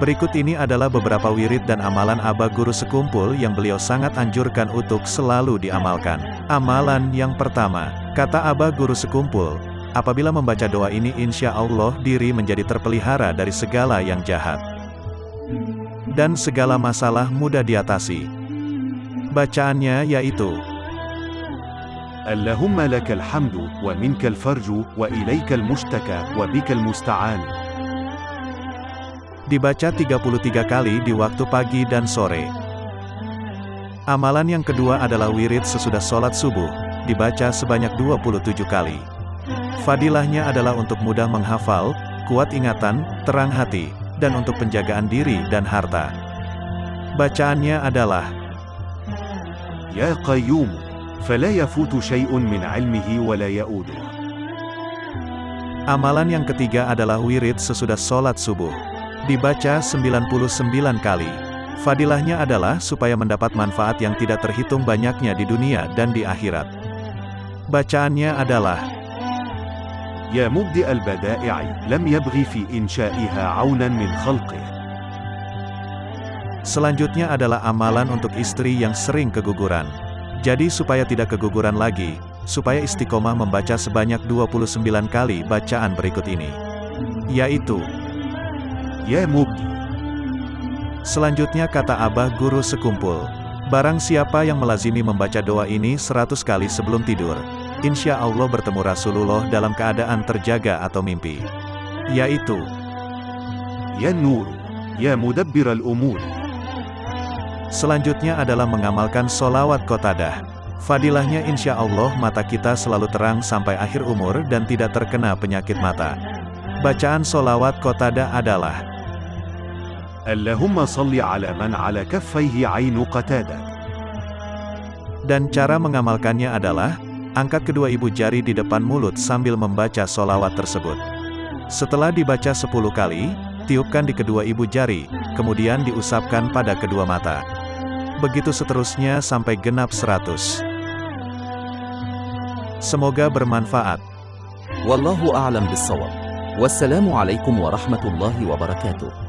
Berikut ini adalah beberapa wirid dan amalan Aba Guru Sekumpul yang beliau sangat anjurkan untuk selalu diamalkan. Amalan yang pertama, kata Aba Guru Sekumpul, apabila membaca doa ini insya Allah diri menjadi terpelihara dari segala yang jahat. Dan segala masalah mudah diatasi. Bacaannya yaitu, Allahumma lakal hamdu, wa minkal farju, wa ilaikal mushtaka, wa bikal musta'an. dibaca 33 kali di waktu pagi dan sore. Amalan yang kedua adalah wirid sesudah sholat subuh, dibaca sebanyak 27 kali. Fadilahnya adalah untuk mudah menghafal, kuat ingatan, terang hati, dan untuk penjagaan diri dan harta. Bacaannya adalah يا قيوم فلا يفوت شيء من علمه ولا يؤوده Amalan yang ketiga adalah wirid sesudah sholat subuh. Dibaca 99 kali. Fadilahnya adalah supaya mendapat manfaat yang tidak terhitung banyaknya di dunia dan di akhirat. Bacaannya adalah يا مبدئ البدائع لم يبغي في إنشائها عونا من خلقه Selanjutnya adalah amalan untuk istri yang sering keguguran. Jadi supaya tidak keguguran lagi, supaya istiqomah membaca sebanyak 29 kali bacaan berikut ini. Yaitu, Yemub. Selanjutnya kata Abah Guru sekumpul. Barang siapa yang melazimi membaca doa ini 100 kali sebelum tidur, insya Allah bertemu Rasulullah dalam keadaan terjaga atau mimpi. Yaitu, Ya Nur, Ya Mudabbir al-Umur. Selanjutnya adalah mengamalkan solawat kotadah. Fadilahnya insya Allah mata kita selalu terang sampai akhir umur dan tidak terkena penyakit mata. Bacaan solawat kotada adalah اللهم صل على من على كفيه عين قتادة Dan cara mengamalkannya adalah, angkat kedua ibu jari di depan mulut sambil membaca solawat tersebut. Setelah dibaca 10 kali, tiupkan di kedua ibu jari, kemudian diusapkan pada kedua mata. Begitu seterusnya sampai genap 100. Semoga bermanfaat. Wallahu a'lam bissawab. Wassalamualaikum warahmatullahi wabarakatuh.